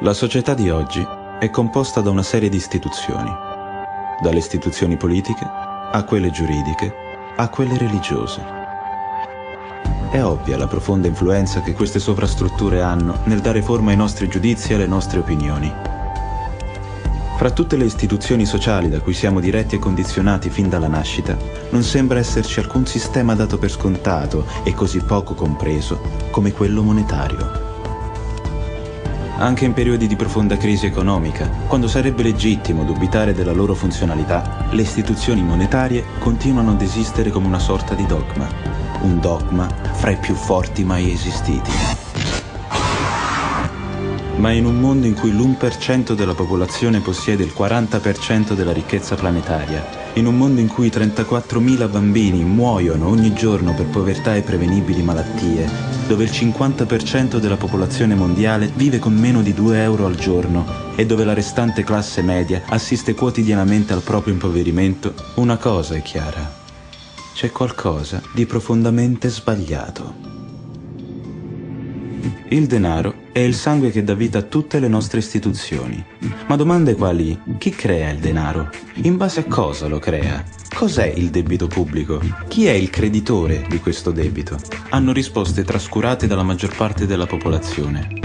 La società di oggi è composta da una serie di istituzioni, dalle istituzioni politiche a quelle giuridiche a quelle religiose. È ovvia la profonda influenza che queste sovrastrutture hanno nel dare forma ai nostri giudizi e alle nostre opinioni. Fra tutte le istituzioni sociali da cui siamo diretti e condizionati fin dalla nascita, non sembra esserci alcun sistema dato per scontato e così poco compreso come quello monetario anche in periodi di profonda crisi economica, quando sarebbe legittimo dubitare della loro funzionalità, le istituzioni monetarie continuano ad esistere come una sorta di dogma, un dogma fra i più forti mai esistiti. Ma in un mondo in cui l'1% della popolazione possiede il 40% della ricchezza planetaria, in un mondo in cui 34.000 bambini muoiono ogni giorno per povertà e prevenibili malattie, dove il 50% della popolazione mondiale vive con meno di 2 euro al giorno e dove la restante classe media assiste quotidianamente al proprio impoverimento, una cosa è chiara. C'è qualcosa di profondamente sbagliato. Il denaro è il sangue che dà vita a tutte le nostre istituzioni. Ma domande quali? Chi crea il denaro? In base a cosa lo crea? Cos'è il debito pubblico? Chi è il creditore di questo debito? Hanno risposte trascurate dalla maggior parte della popolazione.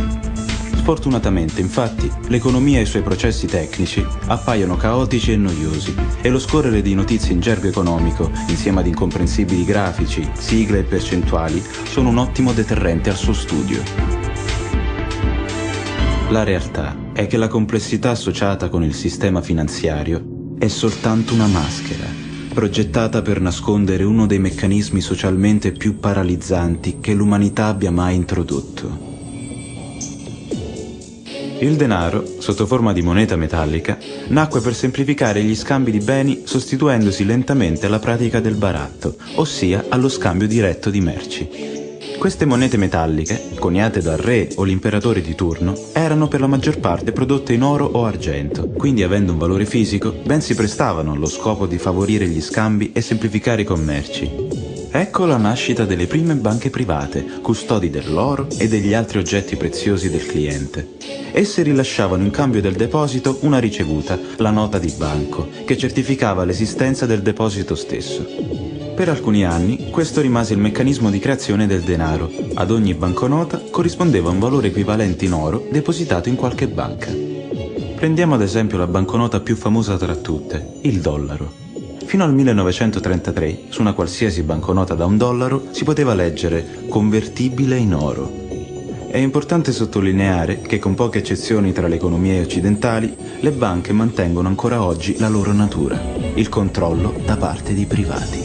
Sfortunatamente, infatti, l'economia e i suoi processi tecnici appaiono caotici e noiosi e lo scorrere di notizie in gergo economico, insieme ad incomprensibili grafici, sigle e percentuali, sono un ottimo deterrente al suo studio. La realtà è che la complessità associata con il sistema finanziario è soltanto una maschera, progettata per nascondere uno dei meccanismi socialmente più paralizzanti che l'umanità abbia mai introdotto. Il denaro, sotto forma di moneta metallica, nacque per semplificare gli scambi di beni sostituendosi lentamente alla pratica del baratto, ossia allo scambio diretto di merci. Queste monete metalliche, coniate dal re o l'imperatore di turno, erano per la maggior parte prodotte in oro o argento, quindi avendo un valore fisico, ben si prestavano allo scopo di favorire gli scambi e semplificare i commerci. Ecco la nascita delle prime banche private, custodi dell'oro e degli altri oggetti preziosi del cliente. Esse rilasciavano in cambio del deposito una ricevuta, la nota di banco, che certificava l'esistenza del deposito stesso. Per alcuni anni questo rimase il meccanismo di creazione del denaro. Ad ogni banconota corrispondeva un valore equivalente in oro depositato in qualche banca. Prendiamo ad esempio la banconota più famosa tra tutte, il dollaro. Fino al 1933, su una qualsiasi banconota da un dollaro, si poteva leggere convertibile in oro. È importante sottolineare che con poche eccezioni tra le economie occidentali, le banche mantengono ancora oggi la loro natura, il controllo da parte di privati.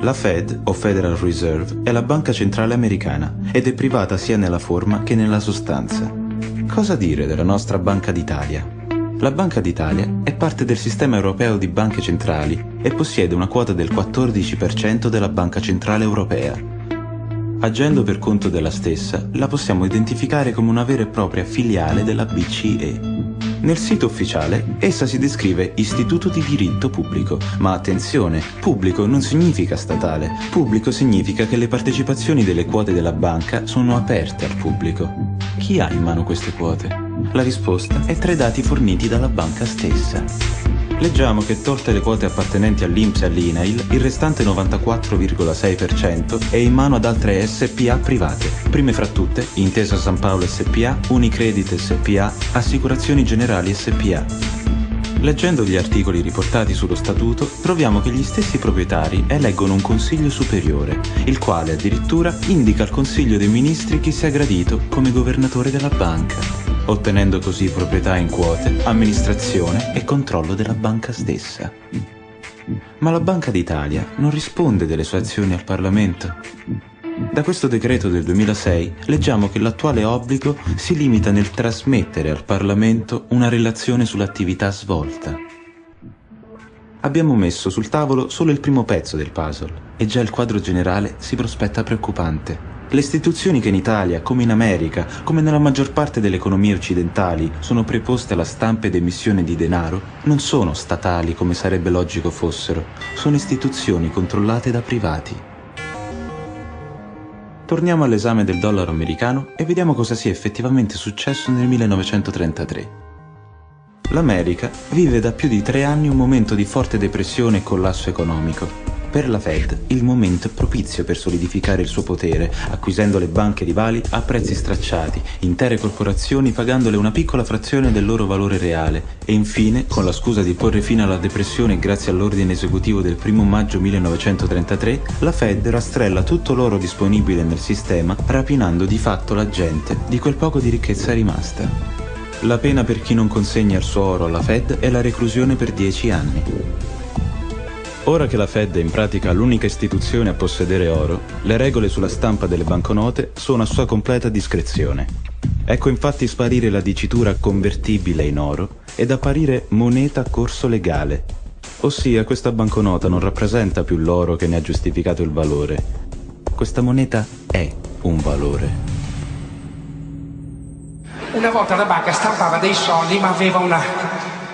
La Fed, o Federal Reserve, è la banca centrale americana ed è privata sia nella forma che nella sostanza. Cosa dire della nostra Banca d'Italia? La Banca d'Italia è parte del sistema europeo di banche centrali e possiede una quota del 14% della Banca Centrale Europea. Agendo per conto della stessa, la possiamo identificare come una vera e propria filiale della BCE. Nel sito ufficiale essa si descrive istituto di diritto pubblico, ma attenzione, pubblico non significa statale, pubblico significa che le partecipazioni delle quote della banca sono aperte al pubblico. Chi ha in mano queste quote? La risposta è tra i dati forniti dalla banca stessa. Leggiamo che tolte le quote appartenenti all'Inps e all'INAIL, il restante 94,6% è in mano ad altre SPA private, prime fra tutte Intesa San Paolo SPA, Unicredit SPA, Assicurazioni Generali SPA. Leggendo gli articoli riportati sullo statuto, troviamo che gli stessi proprietari eleggono un consiglio superiore, il quale addirittura indica al Consiglio dei Ministri chi sia gradito come governatore della banca ottenendo così proprietà in quote, amministrazione e controllo della banca stessa. Ma la Banca d'Italia non risponde delle sue azioni al Parlamento. Da questo decreto del 2006 leggiamo che l'attuale obbligo si limita nel trasmettere al Parlamento una relazione sull'attività svolta. Abbiamo messo sul tavolo solo il primo pezzo del puzzle e già il quadro generale si prospetta preoccupante. Le istituzioni che in Italia, come in America, come nella maggior parte delle economie occidentali, sono preposte alla stampa ed emissione di denaro, non sono statali come sarebbe logico fossero, sono istituzioni controllate da privati. Torniamo all'esame del dollaro americano e vediamo cosa sia effettivamente successo nel 1933. L'America vive da più di tre anni un momento di forte depressione e collasso economico. Per la Fed il momento è propizio per solidificare il suo potere, acquisendo le banche rivali a prezzi stracciati, intere corporazioni pagandole una piccola frazione del loro valore reale e infine, con la scusa di porre fine alla depressione grazie all'ordine esecutivo del 1 maggio 1933, la Fed rastrella tutto l'oro disponibile nel sistema, rapinando di fatto la gente di quel poco di ricchezza rimasta. La pena per chi non consegna il suo oro alla Fed è la reclusione per 10 anni. Ora che la Fed è in pratica l'unica istituzione a possedere oro, le regole sulla stampa delle banconote sono a sua completa discrezione. Ecco infatti sparire la dicitura convertibile in oro ed apparire moneta a corso legale. Ossia questa banconota non rappresenta più l'oro che ne ha giustificato il valore. Questa moneta è un valore. Una volta la banca stampava dei soldi ma aveva una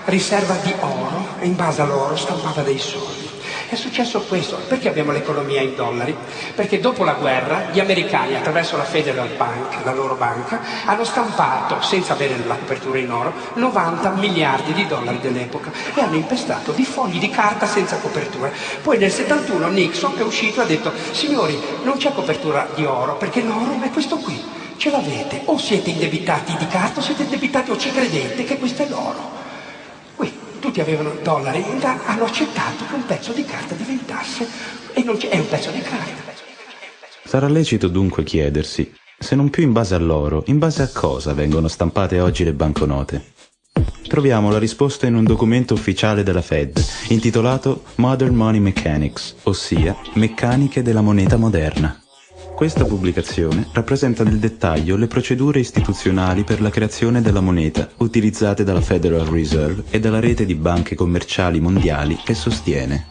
riserva di oro e in base all'oro stampava dei soldi. È successo questo. Perché abbiamo l'economia in dollari? Perché dopo la guerra gli americani, attraverso la Federal Bank, la loro banca, hanno stampato, senza avere la copertura in oro, 90 miliardi di dollari dell'epoca e hanno impestato di fogli di carta senza copertura. Poi nel 71 Nixon è uscito e ha detto, signori, non c'è copertura di oro, perché l'oro è questo qui. Ce l'avete, o siete indebitati di carta o siete indebitati o ci credete che questo è l'oro tutti avevano dollari, hanno accettato che un pezzo di carta diventasse, e non è un pezzo di carta. Sarà lecito dunque chiedersi, se non più in base all'oro, in base a cosa vengono stampate oggi le banconote? Troviamo la risposta in un documento ufficiale della Fed, intitolato Modern Money Mechanics, ossia Meccaniche della moneta moderna. Questa pubblicazione rappresenta nel dettaglio le procedure istituzionali per la creazione della moneta utilizzate dalla Federal Reserve e dalla rete di banche commerciali mondiali che sostiene.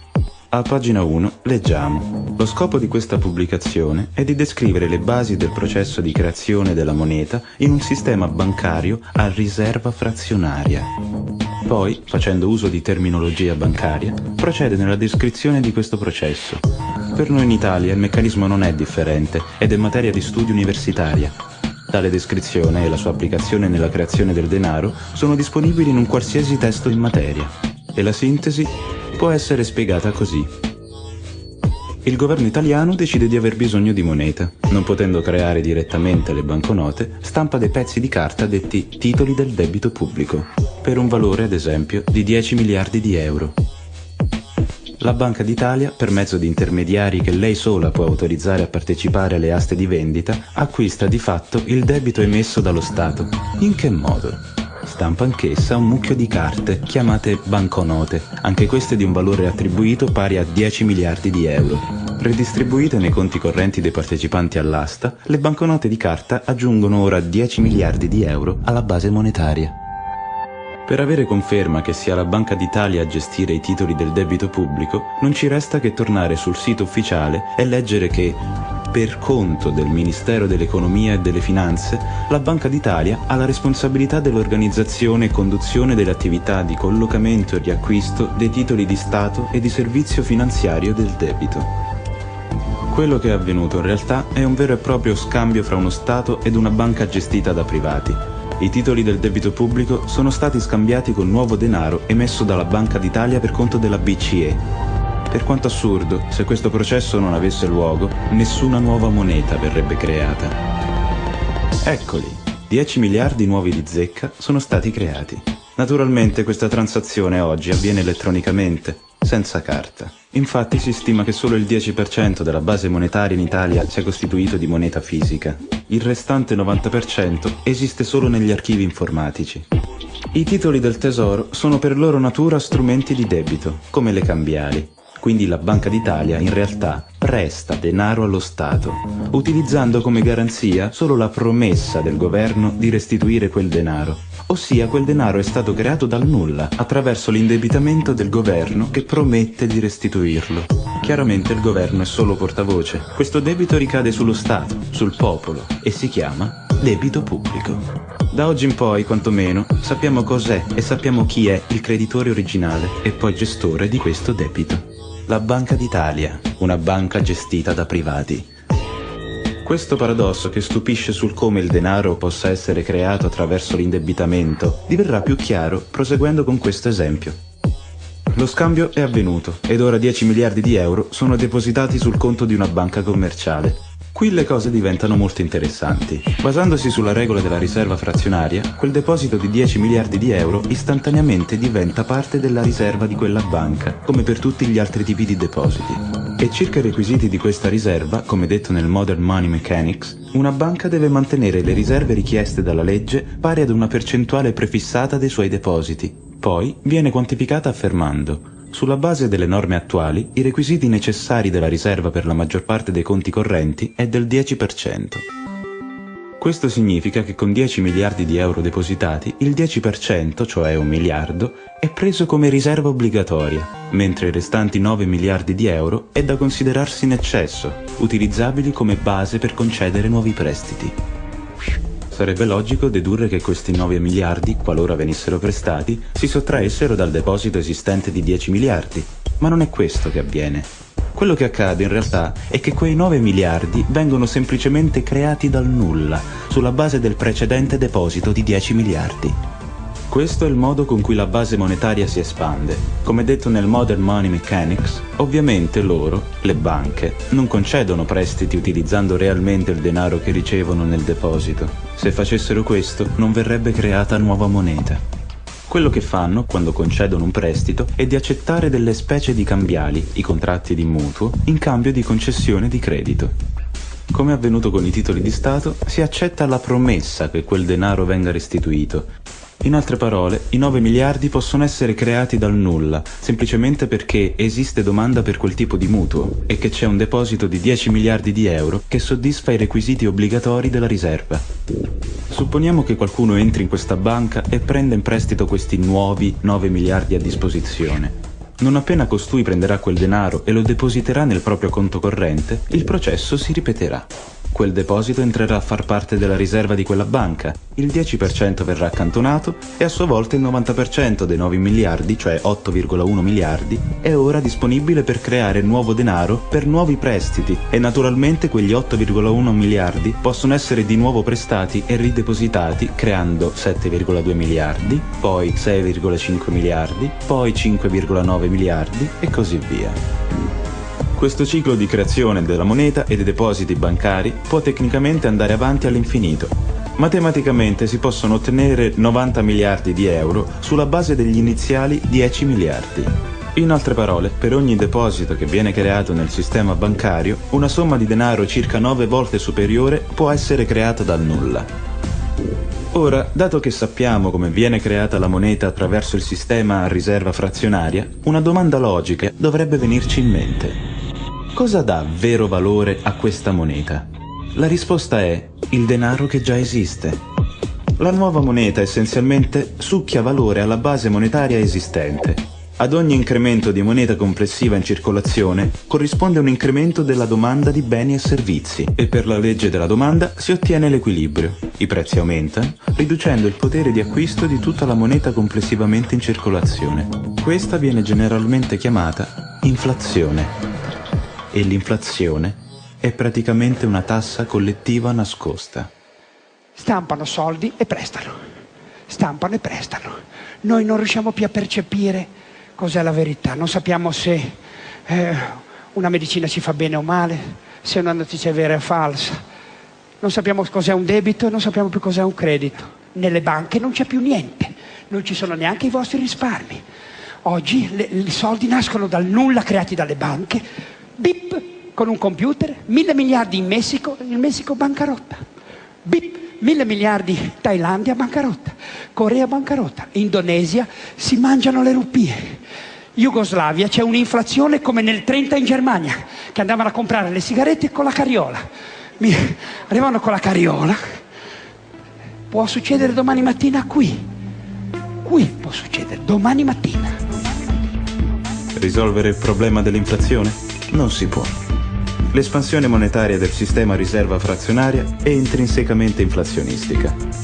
A pagina 1 leggiamo Lo scopo di questa pubblicazione è di descrivere le basi del processo di creazione della moneta in un sistema bancario a riserva frazionaria. Poi, facendo uso di terminologia bancaria, procede nella descrizione di questo processo, per noi in Italia il meccanismo non è differente ed è materia di studio universitaria. Tale descrizione e la sua applicazione nella creazione del denaro sono disponibili in un qualsiasi testo in materia. E la sintesi può essere spiegata così. Il governo italiano decide di aver bisogno di moneta. Non potendo creare direttamente le banconote, stampa dei pezzi di carta detti titoli del debito pubblico, per un valore ad esempio di 10 miliardi di euro. La Banca d'Italia, per mezzo di intermediari che lei sola può autorizzare a partecipare alle aste di vendita, acquista di fatto il debito emesso dallo Stato. In che modo? Stampa anch'essa un mucchio di carte, chiamate banconote, anche queste di un valore attribuito pari a 10 miliardi di euro. Redistribuite nei conti correnti dei partecipanti all'asta, le banconote di carta aggiungono ora 10 miliardi di euro alla base monetaria. Per avere conferma che sia la Banca d'Italia a gestire i titoli del debito pubblico, non ci resta che tornare sul sito ufficiale e leggere che, per conto del Ministero dell'Economia e delle Finanze, la Banca d'Italia ha la responsabilità dell'organizzazione e conduzione delle attività di collocamento e riacquisto dei titoli di Stato e di servizio finanziario del debito. Quello che è avvenuto in realtà è un vero e proprio scambio fra uno Stato ed una banca gestita da privati, i titoli del debito pubblico sono stati scambiati con nuovo denaro emesso dalla Banca d'Italia per conto della BCE. Per quanto assurdo, se questo processo non avesse luogo, nessuna nuova moneta verrebbe creata. Eccoli, 10 miliardi nuovi di zecca sono stati creati. Naturalmente questa transazione oggi avviene elettronicamente, senza carta. Infatti si stima che solo il 10% della base monetaria in Italia sia costituito di moneta fisica. Il restante 90% esiste solo negli archivi informatici. I titoli del tesoro sono per loro natura strumenti di debito, come le cambiali. Quindi la Banca d'Italia, in realtà, presta denaro allo Stato, utilizzando come garanzia solo la promessa del governo di restituire quel denaro. Ossia quel denaro è stato creato dal nulla, attraverso l'indebitamento del governo che promette di restituirlo. Chiaramente il governo è solo portavoce. Questo debito ricade sullo Stato, sul popolo, e si chiama debito pubblico. Da oggi in poi, quantomeno, sappiamo cos'è e sappiamo chi è il creditore originale e poi gestore di questo debito. La Banca d'Italia, una banca gestita da privati. Questo paradosso che stupisce sul come il denaro possa essere creato attraverso l'indebitamento diverrà più chiaro proseguendo con questo esempio. Lo scambio è avvenuto ed ora 10 miliardi di euro sono depositati sul conto di una banca commerciale. Qui le cose diventano molto interessanti. Basandosi sulla regola della riserva frazionaria, quel deposito di 10 miliardi di euro istantaneamente diventa parte della riserva di quella banca, come per tutti gli altri tipi di depositi. E circa i requisiti di questa riserva, come detto nel Modern Money Mechanics, una banca deve mantenere le riserve richieste dalla legge pari ad una percentuale prefissata dei suoi depositi. Poi viene quantificata affermando sulla base delle norme attuali, i requisiti necessari della riserva per la maggior parte dei conti correnti è del 10%. Questo significa che con 10 miliardi di euro depositati, il 10%, cioè un miliardo, è preso come riserva obbligatoria, mentre i restanti 9 miliardi di euro è da considerarsi in eccesso, utilizzabili come base per concedere nuovi prestiti sarebbe logico dedurre che questi 9 miliardi, qualora venissero prestati, si sottraessero dal deposito esistente di 10 miliardi. Ma non è questo che avviene. Quello che accade in realtà è che quei 9 miliardi vengono semplicemente creati dal nulla, sulla base del precedente deposito di 10 miliardi. Questo è il modo con cui la base monetaria si espande. Come detto nel Modern Money Mechanics, ovviamente loro, le banche, non concedono prestiti utilizzando realmente il denaro che ricevono nel deposito. Se facessero questo, non verrebbe creata nuova moneta. Quello che fanno, quando concedono un prestito, è di accettare delle specie di cambiali, i contratti di mutuo, in cambio di concessione di credito. Come è avvenuto con i titoli di Stato, si accetta la promessa che quel denaro venga restituito, in altre parole, i 9 miliardi possono essere creati dal nulla, semplicemente perché esiste domanda per quel tipo di mutuo e che c'è un deposito di 10 miliardi di euro che soddisfa i requisiti obbligatori della riserva. Supponiamo che qualcuno entri in questa banca e prenda in prestito questi nuovi 9 miliardi a disposizione. Non appena costui prenderà quel denaro e lo depositerà nel proprio conto corrente, il processo si ripeterà. Quel deposito entrerà a far parte della riserva di quella banca, il 10% verrà accantonato e a sua volta il 90% dei 9 miliardi, cioè 8,1 miliardi, è ora disponibile per creare nuovo denaro per nuovi prestiti e naturalmente quegli 8,1 miliardi possono essere di nuovo prestati e ridepositati creando 7,2 miliardi, poi 6,5 miliardi, poi 5,9 miliardi e così via. Questo ciclo di creazione della moneta e dei depositi bancari può tecnicamente andare avanti all'infinito. Matematicamente si possono ottenere 90 miliardi di euro sulla base degli iniziali 10 miliardi. In altre parole, per ogni deposito che viene creato nel sistema bancario, una somma di denaro circa 9 volte superiore può essere creata dal nulla. Ora, dato che sappiamo come viene creata la moneta attraverso il sistema a riserva frazionaria, una domanda logica dovrebbe venirci in mente. Cosa dà vero valore a questa moneta? La risposta è il denaro che già esiste. La nuova moneta essenzialmente succhia valore alla base monetaria esistente. Ad ogni incremento di moneta complessiva in circolazione corrisponde un incremento della domanda di beni e servizi e per la legge della domanda si ottiene l'equilibrio. I prezzi aumentano, riducendo il potere di acquisto di tutta la moneta complessivamente in circolazione. Questa viene generalmente chiamata inflazione e l'inflazione è praticamente una tassa collettiva nascosta. Stampano soldi e prestano, stampano e prestano. Noi non riusciamo più a percepire cos'è la verità, non sappiamo se eh, una medicina si fa bene o male, se una notizia è vera o falsa. Non sappiamo cos'è un debito e non sappiamo più cos'è un credito. Nelle banche non c'è più niente, non ci sono neanche i vostri risparmi. Oggi le, i soldi nascono dal nulla creati dalle banche, Bip, con un computer, mille miliardi in Messico, il Messico bancarotta. Bip, mille miliardi Thailandia bancarotta. Corea bancarotta. Indonesia si mangiano le rupie. Jugoslavia c'è un'inflazione come nel 30 in Germania, che andavano a comprare le sigarette con la carriola. Mi, arrivano con la carriola. Può succedere domani mattina qui. Qui può succedere domani mattina. Risolvere il problema dell'inflazione? Non si può. L'espansione monetaria del sistema riserva frazionaria è intrinsecamente inflazionistica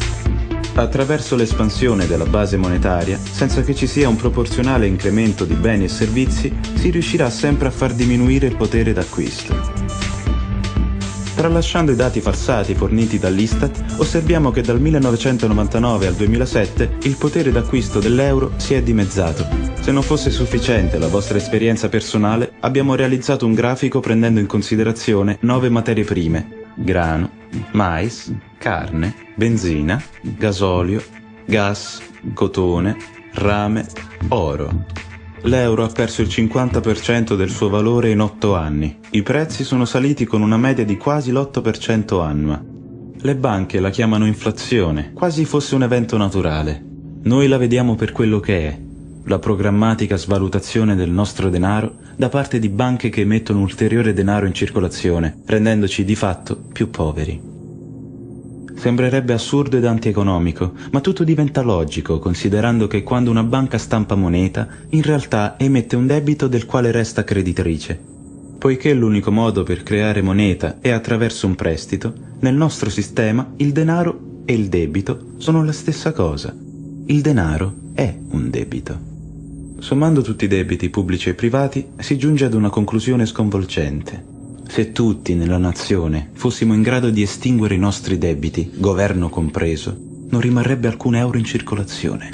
attraverso l'espansione della base monetaria, senza che ci sia un proporzionale incremento di beni e servizi, si riuscirà sempre a far diminuire il potere d'acquisto. Tralasciando i dati falsati forniti dall'Istat, osserviamo che dal 1999 al 2007 il potere d'acquisto dell'euro si è dimezzato. Se non fosse sufficiente la vostra esperienza personale, abbiamo realizzato un grafico prendendo in considerazione nove materie prime, grano, mais, carne, benzina, gasolio, gas, cotone, rame, oro. L'euro ha perso il 50% del suo valore in 8 anni. I prezzi sono saliti con una media di quasi l'8% annua. Le banche la chiamano inflazione, quasi fosse un evento naturale. Noi la vediamo per quello che è, la programmatica svalutazione del nostro denaro da parte di banche che emettono ulteriore denaro in circolazione, rendendoci di fatto più poveri. Sembrerebbe assurdo ed antieconomico, ma tutto diventa logico considerando che quando una banca stampa moneta, in realtà emette un debito del quale resta creditrice. Poiché l'unico modo per creare moneta è attraverso un prestito, nel nostro sistema il denaro e il debito sono la stessa cosa. Il denaro è un debito. Sommando tutti i debiti pubblici e privati si giunge ad una conclusione sconvolgente. Se tutti nella nazione fossimo in grado di estinguere i nostri debiti, governo compreso, non rimarrebbe alcun euro in circolazione.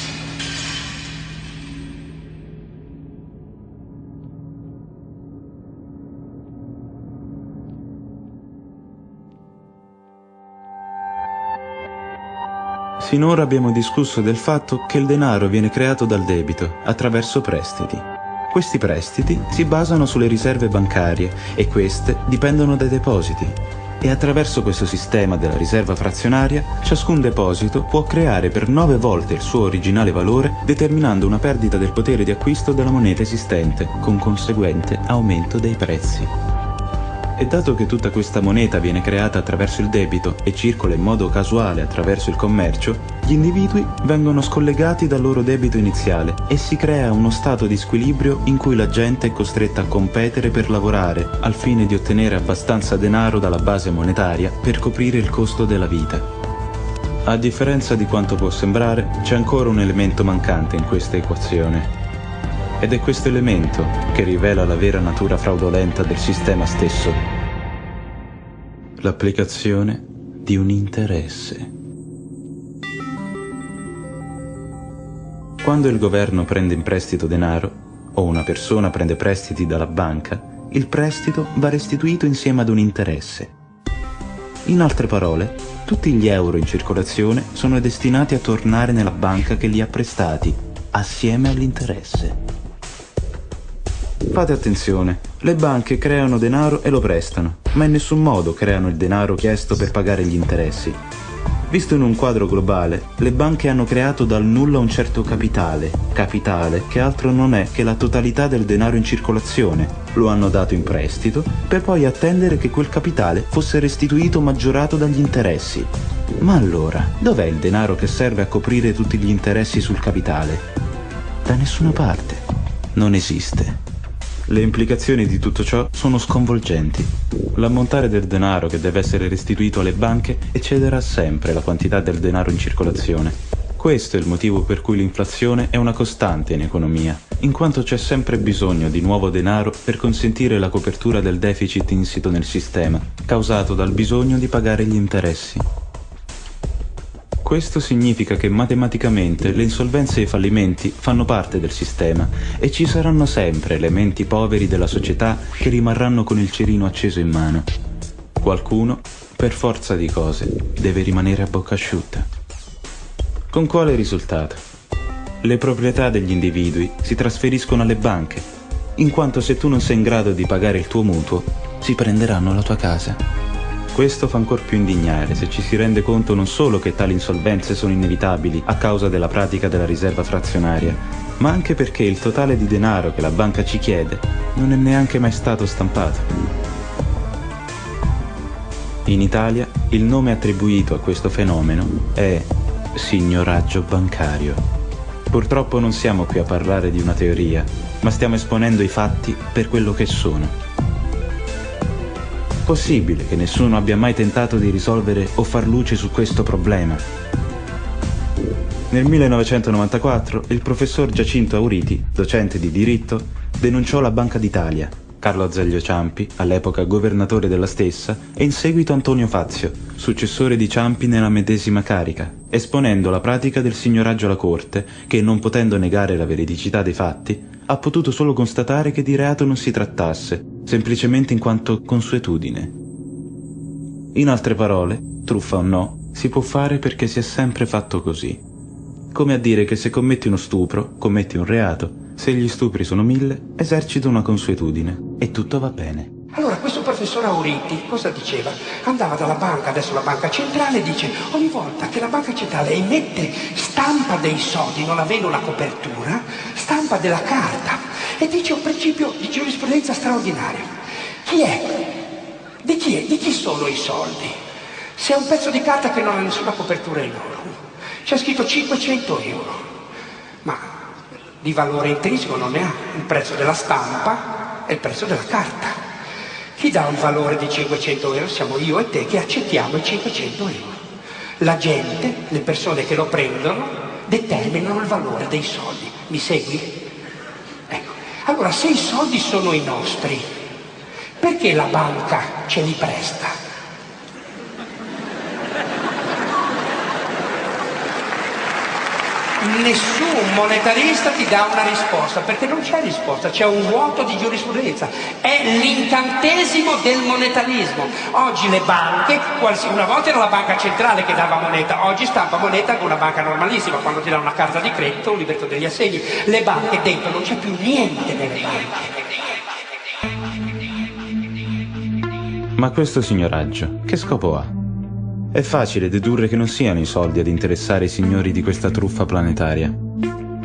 Finora abbiamo discusso del fatto che il denaro viene creato dal debito, attraverso prestiti. Questi prestiti si basano sulle riserve bancarie e queste dipendono dai depositi. E attraverso questo sistema della riserva frazionaria, ciascun deposito può creare per nove volte il suo originale valore, determinando una perdita del potere di acquisto della moneta esistente, con conseguente aumento dei prezzi. E dato che tutta questa moneta viene creata attraverso il debito e circola in modo casuale attraverso il commercio, gli individui vengono scollegati dal loro debito iniziale e si crea uno stato di squilibrio in cui la gente è costretta a competere per lavorare al fine di ottenere abbastanza denaro dalla base monetaria per coprire il costo della vita. A differenza di quanto può sembrare, c'è ancora un elemento mancante in questa equazione ed è questo elemento che rivela la vera natura fraudolenta del sistema stesso. L'applicazione di un interesse. Quando il governo prende in prestito denaro, o una persona prende prestiti dalla banca, il prestito va restituito insieme ad un interesse. In altre parole, tutti gli euro in circolazione sono destinati a tornare nella banca che li ha prestati, assieme all'interesse. Fate attenzione, le banche creano denaro e lo prestano, ma in nessun modo creano il denaro chiesto per pagare gli interessi. Visto in un quadro globale, le banche hanno creato dal nulla un certo capitale, capitale che altro non è che la totalità del denaro in circolazione. Lo hanno dato in prestito per poi attendere che quel capitale fosse restituito maggiorato dagli interessi. Ma allora, dov'è il denaro che serve a coprire tutti gli interessi sul capitale? Da nessuna parte. Non esiste. Le implicazioni di tutto ciò sono sconvolgenti. L'ammontare del denaro che deve essere restituito alle banche eccederà sempre la quantità del denaro in circolazione. Questo è il motivo per cui l'inflazione è una costante in economia, in quanto c'è sempre bisogno di nuovo denaro per consentire la copertura del deficit insito nel sistema, causato dal bisogno di pagare gli interessi. Questo significa che matematicamente le insolvenze e i fallimenti fanno parte del sistema e ci saranno sempre elementi poveri della società che rimarranno con il cerino acceso in mano. Qualcuno, per forza di cose, deve rimanere a bocca asciutta. Con quale risultato? Le proprietà degli individui si trasferiscono alle banche, in quanto se tu non sei in grado di pagare il tuo mutuo, si prenderanno la tua casa. Questo fa ancor più indignare se ci si rende conto non solo che tali insolvenze sono inevitabili a causa della pratica della riserva frazionaria, ma anche perché il totale di denaro che la banca ci chiede non è neanche mai stato stampato. In Italia il nome attribuito a questo fenomeno è signoraggio bancario. Purtroppo non siamo qui a parlare di una teoria, ma stiamo esponendo i fatti per quello che sono. Possibile che nessuno abbia mai tentato di risolvere o far luce su questo problema. Nel 1994 il professor Giacinto Auriti, docente di diritto, denunciò la Banca d'Italia Carlo Azeglio Ciampi, all'epoca governatore della stessa, e in seguito Antonio Fazio, successore di Ciampi nella medesima carica, esponendo la pratica del signoraggio alla Corte, che non potendo negare la veridicità dei fatti, ha potuto solo constatare che di reato non si trattasse, semplicemente in quanto consuetudine. In altre parole, truffa o no, si può fare perché si è sempre fatto così. Come a dire che se commetti uno stupro, commetti un reato, se gli stupri sono mille, esercito una consuetudine e tutto va bene. Allora professor Auriti cosa diceva? Andava dalla banca, adesso la banca centrale, dice ogni volta che la banca centrale emette stampa dei soldi, non avendo una copertura, stampa della carta e dice un principio di giurisprudenza straordinario. Chi è? Di chi, è? Di chi sono i soldi? Se è un pezzo di carta che non ha nessuna copertura in oro, c'è scritto 500 euro, ma di valore intrinseco non ne ha, il prezzo della stampa e il prezzo della carta. Chi dà un valore di 500 euro siamo io e te che accettiamo i 500 euro. La gente, le persone che lo prendono, determinano il valore dei soldi. Mi segui? Ecco. Allora, se i soldi sono i nostri, perché la banca ce li presta? Nessun monetarista ti dà una risposta, perché non c'è risposta, c'è un vuoto di giurisprudenza. È l'incantesimo del monetarismo. Oggi le banche, una volta era la banca centrale che dava moneta, oggi stampa moneta con una banca normalissima, quando ti dà una carta di credito, un libretto degli assegni. Le banche dentro non c'è più niente nelle banche. Ma questo signoraggio, che scopo ha? È facile dedurre che non siano i soldi ad interessare i signori di questa truffa planetaria.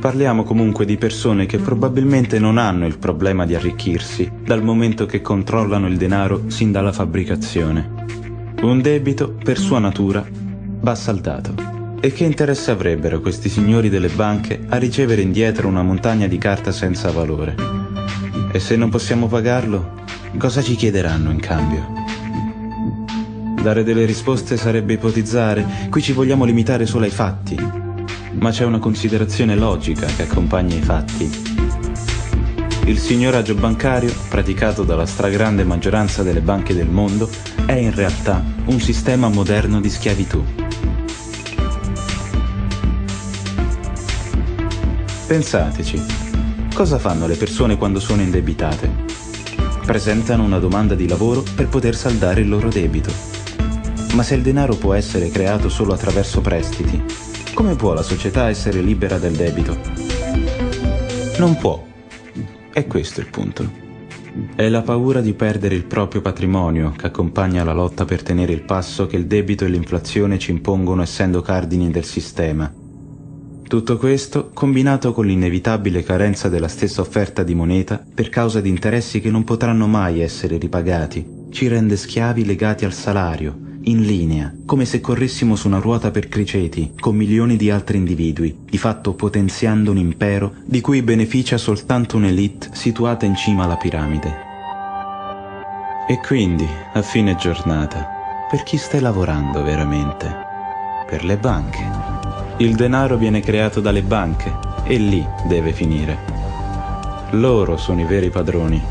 Parliamo comunque di persone che probabilmente non hanno il problema di arricchirsi, dal momento che controllano il denaro sin dalla fabbricazione. Un debito, per sua natura, va saldato. E che interesse avrebbero questi signori delle banche a ricevere indietro una montagna di carta senza valore? E se non possiamo pagarlo, cosa ci chiederanno in cambio? Dare delle risposte sarebbe ipotizzare, qui ci vogliamo limitare solo ai fatti. Ma c'è una considerazione logica che accompagna i fatti. Il signoraggio bancario, praticato dalla stragrande maggioranza delle banche del mondo, è in realtà un sistema moderno di schiavitù. Pensateci, cosa fanno le persone quando sono indebitate? Presentano una domanda di lavoro per poter saldare il loro debito. Ma se il denaro può essere creato solo attraverso prestiti, come può la società essere libera del debito? Non può. E questo è il punto. È la paura di perdere il proprio patrimonio che accompagna la lotta per tenere il passo che il debito e l'inflazione ci impongono essendo cardini del sistema. Tutto questo, combinato con l'inevitabile carenza della stessa offerta di moneta per causa di interessi che non potranno mai essere ripagati, ci rende schiavi legati al salario, in linea, come se corressimo su una ruota per criceti, con milioni di altri individui, di fatto potenziando un impero di cui beneficia soltanto un'elite situata in cima alla piramide. E quindi, a fine giornata, per chi stai lavorando veramente? Per le banche. Il denaro viene creato dalle banche e lì deve finire. Loro sono i veri padroni,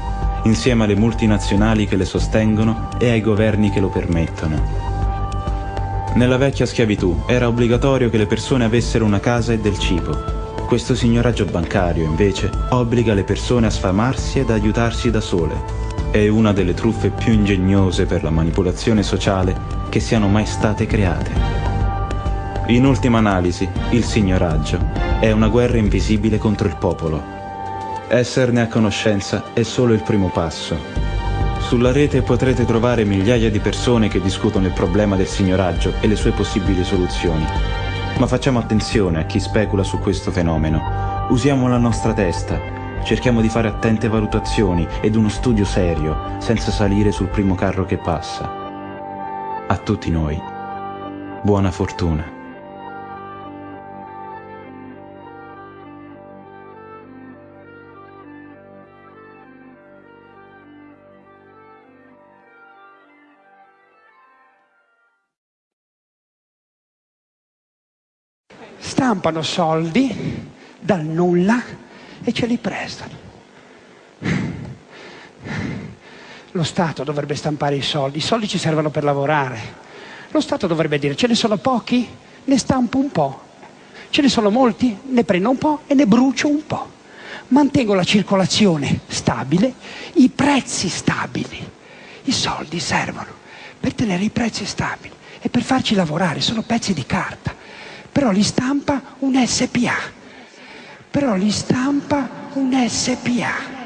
insieme alle multinazionali che le sostengono e ai governi che lo permettono. Nella vecchia schiavitù era obbligatorio che le persone avessero una casa e del cibo. Questo signoraggio bancario, invece, obbliga le persone a sfamarsi ed aiutarsi da sole. È una delle truffe più ingegnose per la manipolazione sociale che siano mai state create. In ultima analisi, il signoraggio è una guerra invisibile contro il popolo. Esserne a conoscenza è solo il primo passo. Sulla rete potrete trovare migliaia di persone che discutono il problema del signoraggio e le sue possibili soluzioni. Ma facciamo attenzione a chi specula su questo fenomeno. Usiamo la nostra testa, cerchiamo di fare attente valutazioni ed uno studio serio, senza salire sul primo carro che passa. A tutti noi, buona fortuna. Stampano soldi dal nulla e ce li prestano. Lo Stato dovrebbe stampare i soldi, i soldi ci servono per lavorare. Lo Stato dovrebbe dire ce ne sono pochi, ne stampo un po', ce ne sono molti, ne prendo un po' e ne brucio un po'. Mantengo la circolazione stabile, i prezzi stabili. I soldi servono per tenere i prezzi stabili e per farci lavorare, sono pezzi di carta però li stampa un SPA, però li stampa un SPA.